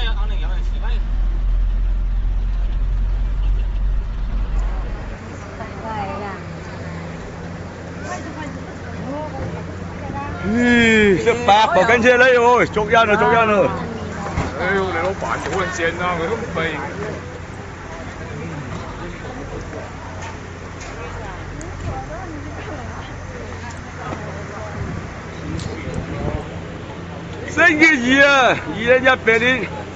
有擋定有人示威。咦，一百個跟車呢喎，捉人啊，捉人啊！哎呦，你老闆好撚正啊，佢都唔明。星期二啊，二零一八年。